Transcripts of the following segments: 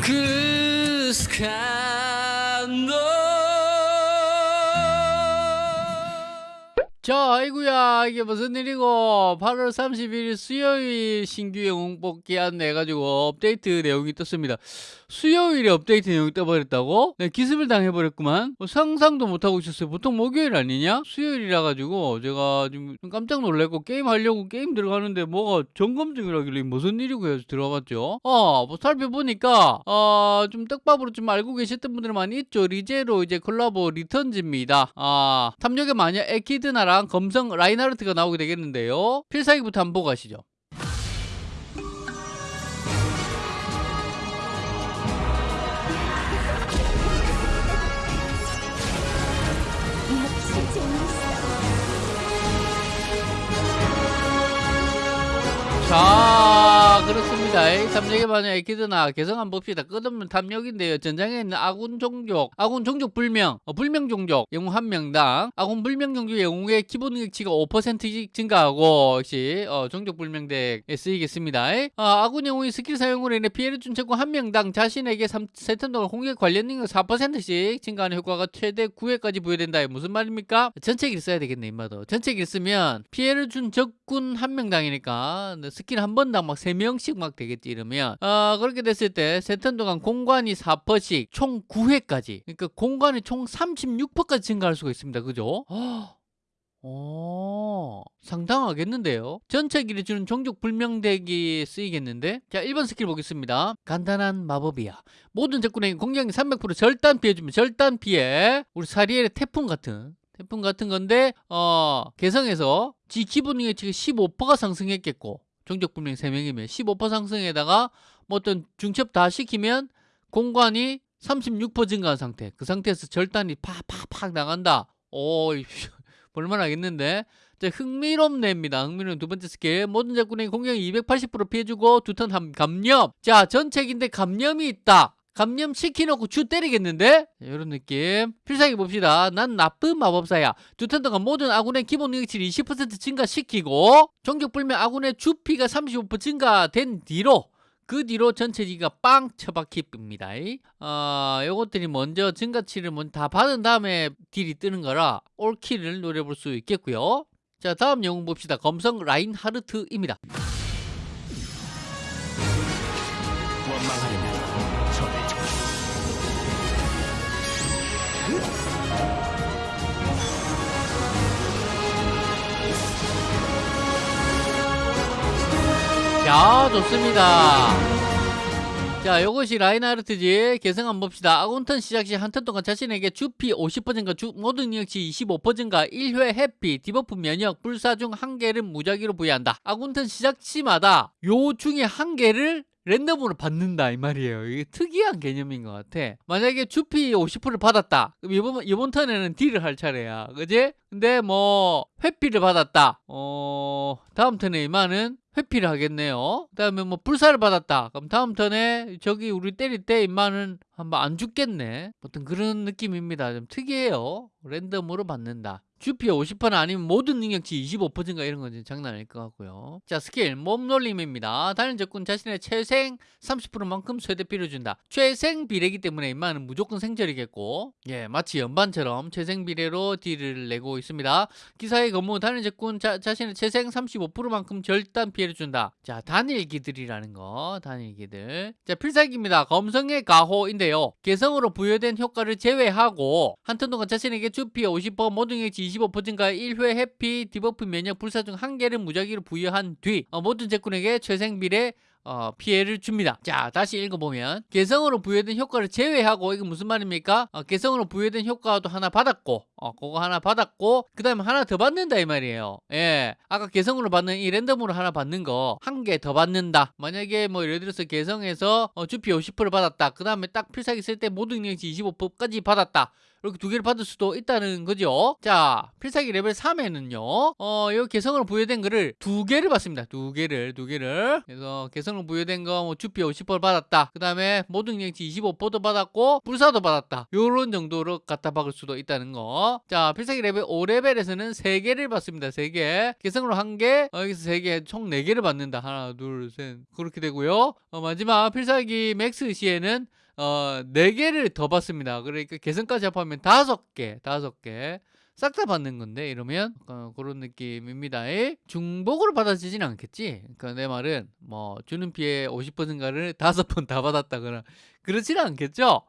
그 스칸도 자, 아이구야, 이게 무슨 일이고, 8월 31일 수요일 신규 영웅 뽑기 안내해가지고 업데이트 내용이 떴습니다. 수요일에 업데이트 내용이 떠버렸다고? 네, 기습을 당해버렸구만. 뭐 상상도 못하고 있었어요. 보통 목요일 아니냐? 수요일이라 가지고 제가 좀 깜짝 놀랐고 게임 하려고 게임 들어가는데 뭐가 점검 중이라길래 무슨 일이고 해서 들어갔죠. 어, 뭐 살펴보니까 어, 좀 떡밥으로 좀 알고 계셨던 분들 많이 있죠. 리제로 이제 콜라보 Returns입니다. 아, 탐욕의 마녀 에키드나 랑 검성 라인하르트가 나오게 되겠는데요. 필살기부터 한번 보고 가시죠. 자 그렇습니다. 탐욕의 마녀 에키드나 개성 한번 봅시다. 끝없는 탐욕인데요. 전장에 있는 아군 종족 아군 종족 불명 어, 불명 종족 영웅 한 명당 아군 불명 종족 영웅의 기본 능력치가 5%씩 증가하고 역시 어, 종족 불명대에 쓰이겠습니다. 어, 아군 영웅이 스킬 사용으로 인해 피해를 준 적군 한 명당 자신에게 3, 세턴 동안 공격 관련 능력 4%씩 증가하는 효과가 최대 9회까지 부여된다. 무슨 말입니까? 전체길 써야 되겠네 임마도. 전체길 쓰면 피해를 준 적군 한 명당이니까 스킬 한 번당 막 3명 씩 막 되겠지 이러면 어, 그렇게 됐을 때 세 턴 동안 공관이 4%씩 총 9회까지 그러니까 공관이 총 36%까지 증가할 수가 있습니다 그죠? 오, 상당하겠는데요? 전체기 해주는 종족 불명덱이 쓰이겠는데? 자, 1번 스킬 보겠습니다. 간단한 마법이야. 모든 적군에게 공격이 300% 절단 피해주면 절단 피해. 우리 사리엘의 태풍 같은 태풍 같은 건데 어 개성에서 지 기본 능력치가 15%가 상승했겠고 종족 불명 3명이면 15% 상승에다가 뭐 어떤 중첩 다 시키면 공관이 36% 증가한 상태 그 상태에서 절단이 팍팍팍 나간다 오 볼만 하겠는데 자, 흥미롭네입니다. 흥미로운 두 번째 스킬. 모든 적군에게 공격이 280% 피해주고 두턴 감염. 자, 전체긴데 감염이 있다. 감염 시켜놓고 줘 때리겠는데? 이런 느낌. 필살기 봅시다. 난 나쁜 마법사야. 두 턴 동안 모든 아군의 기본 능력치를 20% 증가시키고 종족 불명 아군의 주피가 35% 증가된 뒤로 그 뒤로 전체지가 빵 처박힙니다. 어, 요것들이 먼저 증가치를 먼저 다 받은 다음에 딜이 뜨는 거라 올킬을 노려볼 수 있겠고요. 자 다음 영웅 봅시다. 검성 라인 하르트입니다. 자 좋습니다. 자 요것이 라인하르트지 개성 한번 봅시다. 아군턴 시작 시 한 턴 동안 자신에게 주피 50% 증가 주, 모든 능력치 25% 증가 1회 회피 debuff 면역 불사 중 한 개를 무작위로 부여한다. 아군턴 시작 시마다 요 중에 한 개를 랜덤으로 받는다 이 말이에요. 이게 특이한 개념인 것 같아. 만약에 주피 50%를 받았다. 그럼 이번 이번 턴에는 딜을 할 차례야. 그지? 근데 뭐 회피를 받았다. 어 다음 턴에 임마는 회피를 하겠네요. 그 다음에 뭐 불사를 받았다. 그럼 다음 턴에 저기 우리 때릴 때 임마는 한번 안 죽겠네. 어떤 그런 느낌입니다. 좀 특이해요. 랜덤으로 받는다. 주피 50% 아니면 모든 능력치 25%인가 이런 건 장난 아닐 것 같고요. 자 스킬 몸놀림입니다. 다른 적군 자신의 최생 30%만큼 최대피를 준다. 최생 비례기 때문에 임마는 무조건 생절이겠고 예 마치 연반처럼 최생 비례로 딜을 내고 있습니다. 기사의 근무 다른 적군 자, 자신의 최생 35%만큼 절단 피해를 준다. 자 단일기들이라는 거 단일기들. 자 필살기입니다. 검성의 가호인데요. 개성으로 부여된 효과를 제외하고 한 턴 동안 자신에게 주피 50% 모든 능력치 25% 증가 1회 회피 debuff 면역 불사 중 한 개를 무작위로 부여한 뒤 어, 모든 적군에게 최생비례 어, 피해를 줍니다. 자, 다시 읽어보면 개성으로 부여된 효과를 제외하고 이게 무슨 말입니까? 어, 개성으로 부여된 효과도 하나 받았고 어, 그거 하나 받았고 그 다음에 하나 더 받는다 이 말이에요. 예, 아까 개성으로 받는 이 랜덤으로 하나 받는 거 한 개 더 받는다. 만약에 뭐 예를 들어서 개성에서 어, 주피 50% 받았다. 그 다음에 딱 필살기 쓸 때 모든 능력치 25%까지 받았다. 이렇게 두 개를 받을 수도 있다는 거죠. 자, 필살기 레벨 3에는요, 어, 이 개성으로 부여된 거를 두 개를 받습니다. 두 개를, 두 개를. 그래서 개성으로 부여된 거, 뭐, 주피 50% 받았다. 그 다음에 모든 능력치 25%도 받았고, 불사도 받았다. 요런 정도로 갖다 박을 수도 있다는 거. 자, 필살기 레벨 5레벨에서는 3개를 받습니다. 3개. 개성으로 1개, 어, 여기서 3개, 총 4개를 받는다. 하나, 둘, 셋. 그렇게 되고요. 어, 마지막 필살기 max 시에는 어, 4개를 더 받습니다. 그러니까 개성까지 합하면 5개, 5개. 싹 다 받는 건데 이러면 어, 그런 느낌입니다. 중복으로 받아지진 않겠지. 그러니까 내 말은 뭐 주는 피해 50%인가를 다섯 번 다 받았다거나 그렇지는 않겠죠.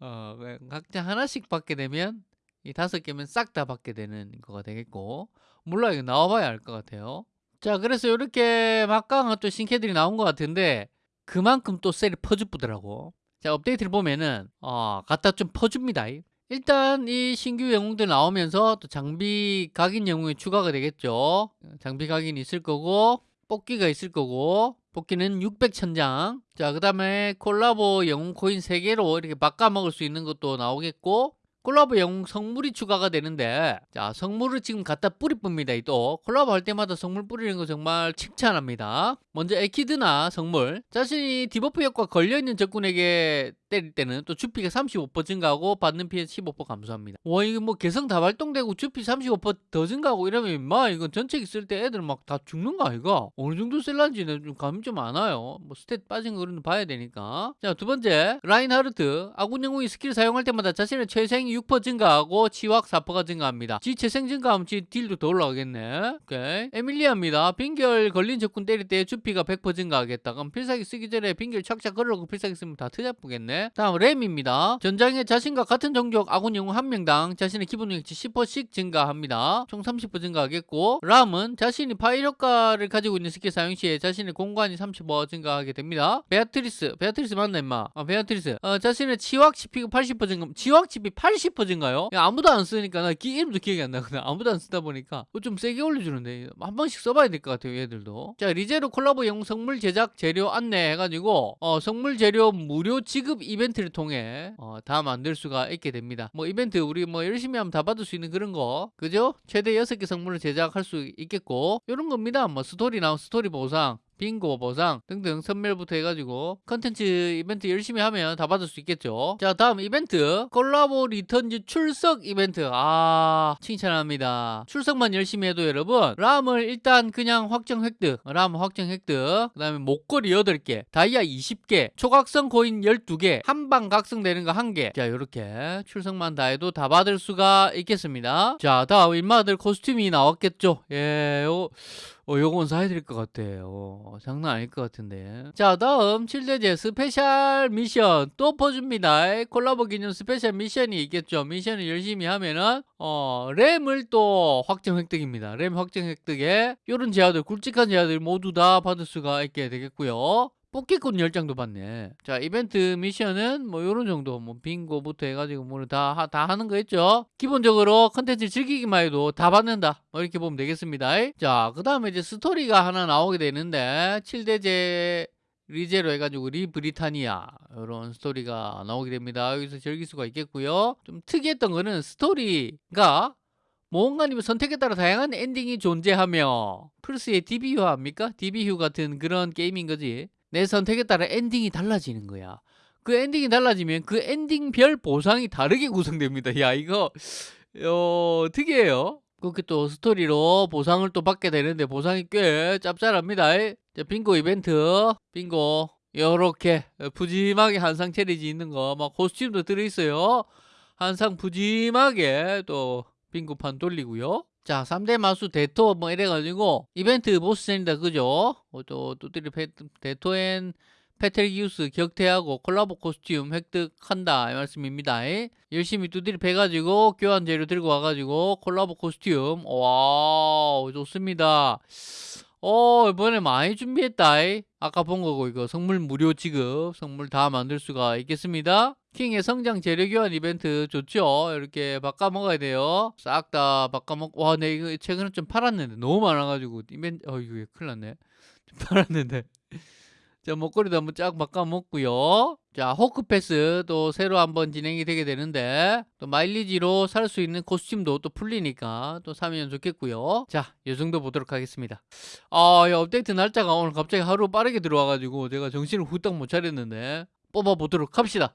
어, 각자 하나씩 받게 되면 이 다섯 개면 싹 다 받게 되는 거가 되겠고 몰라 이거 나와봐야 알 것 같아요. 자 그래서 이렇게 막강한 또 신캐들이 나온 것 같은데 그만큼 또 셀이 퍼주쁘더라고. 자 업데이트를 보면은 어, 갖다 좀 퍼줍니다. 일단 이 신규 영웅들 나오면서 또 장비 각인 영웅이 추가가 되겠죠. 장비 각인이 있을 거고 뽑기가 있을 거고 뽑기는 600천장 자 그 다음에 콜라보 영웅 코인 3개로 이렇게 바꿔먹을 수 있는 것도 나오겠고 콜라보 영웅 성물이 추가가 되는데 자 성물을 지금 갖다 뿌리 뿝니다 또. 콜라보 할 때마다 성물 뿌리는 거 정말 칭찬합니다. 먼저 에키드나 성물. 자신이 debuff 효과 걸려있는 적군에게 때릴 때는 또 주피가 35% 증가하고 받는 피해 15% 감소합니다. 와 이거 뭐 개성 다 발동되고 주피 35%더 증가하고 이러면 마 이건 전체 쓸때 애들 막 다 죽는 거 아이가? 어느 정도 쓸란지는 좀 감이 좀 안 와요. 뭐 스탯 빠진 거는 봐야 되니까. 자 두 번째 라인하르트. 아군 영웅이 스킬 사용할 때마다 자신의 최생 6% 증가하고 치확 4%가 증가합니다. 지 최생 증가하면 지 딜도 더 올라가겠네. 오케이. 에밀리아입니다. 빙결 걸린 적군 때릴 때 주피가 100% 증가하겠다. 그럼 필살기 쓰기 전에 빙결 착착 걸어놓고 필살기 쓰면 다 트잡쁘겠네. 다음 램입니다. 전장에 자신과 같은 종족 아군 영웅 한 명당 자신의 기본 능력치 10%씩 증가합니다. 총 30% 증가하겠고 람은 자신이 효과를 가지고 있는 스킬 사용 시에 자신의 공간이 30% 증가하게 됩니다. 베아트리스. 베아트리스 맞나 임마? 아 베아트리스. 어, 자신의 치확 치피가 80% 증가. 치확 치피 80 80%인가요? 아무도 안 쓰니까 나 기, 이름도 기억이 안 나거든. 아무도 안 쓰다 보니까 좀 세게 올려주는데 한 번씩 써봐야 될 것 같아요. 얘들도. 자 리제로 콜라보 영 성물 제작 재료 안내 해가지고 어, 성물 재료 무료 지급 이벤트를 통해 어, 다 만들 수가 있게 됩니다. 뭐 이벤트 우리 뭐 열심히 하면 다 받을 수 있는 그런 거 그죠? 최대 6개 성물을 제작할 수 있겠고 이런 겁니다. 뭐 스토리 나온 스토리 보상 빙고 보상 등등 선멸부터 해가지고 컨텐츠 이벤트 열심히 하면 다 받을 수 있겠죠. 자 다음 이벤트. 콜라보 Returns 출석 이벤트. 아 칭찬합니다. 출석만 열심히 해도 여러분 람을 일단 그냥 확정 획득 람 확정 획득 그 다음에 목걸이 8개 다이아 20개 초각성 코인 12개 한방 각성되는 거 1개. 자 이렇게 출석만 다 해도 다 받을 수가 있겠습니다. 자 다음 인마들 코스튬이 나왔겠죠. 예 요, 어, 요건 사야 될 것 같아요. 어, 장난 아닐 것 같은데. 자, 다음 7대죄 스페셜 미션 또 퍼줍니다. 콜라보 기념 스페셜 미션이 있겠죠. 미션을 열심히 하면은 어, 램을 또 확정 획득입니다. 램 확정 획득에 이런 재화들, 굵직한 재화들 모두 다 받을 수가 있게 되겠고요. 뽑기권 10장도 받네. 자, 이벤트 미션은 뭐 요런 정도, 뭐 빙고부터 해가지고 뭐 다, 다 하는 거 있죠? 기본적으로 컨텐츠 즐기기만 해도 다 받는다. 뭐 이렇게 보면 되겠습니다. 자, 그 다음에 이제 스토리가 하나 나오게 되는데, 7대제 리제로 해가지고 리브리타니아 이런 스토리가 나오게 됩니다. 여기서 즐길 수가 있겠고요. 좀 특이했던 거는 스토리가 모험가님의 선택에 따라 다양한 엔딩이 존재하며 플스의 DB휴 합니까? DB휴 같은 그런 게임인 거지. 내 선택에 따라 엔딩이 달라지는 거야. 그 엔딩이 달라지면 그 엔딩별 보상이 다르게 구성됩니다. 야 이거 어, 특이해요. 그렇게 또 스토리로 보상을 또 받게 되는데 보상이 꽤 짭짤합니다. 자, 빙고 이벤트 빙고 요렇게 푸짐하게 한상 차려져 있는 거 막 코스튬도 들어있어요. 한상 푸짐하게 또 빙고판 돌리고요. 자 3대 마수 대토 뭐 이래가지고 이벤트 보스전이다 그죠? 어, 또 뚜드리 대토엔 페텔기우스 격퇴하고 콜라보 코스튬 획득한다 이 말씀입니다. 열심히 두드리 패가지고 교환 재료 들고 와가지고 콜라보 코스튬. 와우 좋습니다 어 이번에 많이 준비했다 아까 본 거고 이거 선물 무료 지급 선물 다 만들 수가 있겠습니다. 킹의 성장 재료 교환 이벤트 좋죠? 이렇게 바꿔 먹어야 돼요. 싹 다 바꿔 먹 와내 이거 최근에 좀 팔았는데 너무 많아가지고 이벤트 어 이거 큰일 났네? 팔았는데 자 목걸이도 한번 쫙 바꿔 먹고요. 자 호크패스 또 새로 한번 진행이 되게 되는데 또 마일리지로 살 수 있는 코스튬도 또 풀리니까 또 사면 좋겠고요. 자이 정도 보도록 하겠습니다. 아 업데이트 날짜가 오늘 갑자기 하루 빠르게 들어와가지고 제가 정신을 후딱 못 차렸는데 뽑아 보도록 합시다